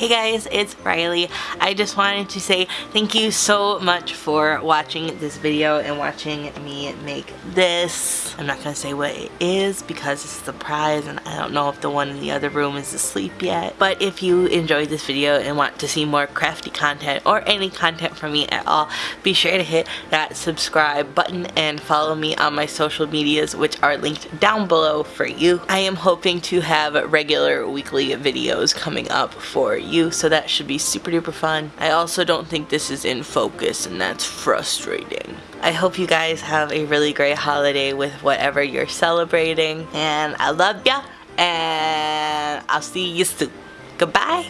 Hey guys, it's Riley. I just wanted to say thank you so much for watching this video and watching me make this. I'm not to say what it is because it's a surprise and I don't know if the one in the other room is asleep yet. But if you enjoyed this video and want to see more crafty content or any content from me at all, be sure to hit that subscribe button and follow me on my social medias which are linked down below for you. I am hoping to have regular weekly videos coming up for you you, so that should be super duper fun. I also don't think this is in focus, and that's frustrating. I hope you guys have a really great holiday with whatever you're celebrating, and I love ya, and I'll see you soon. Goodbye!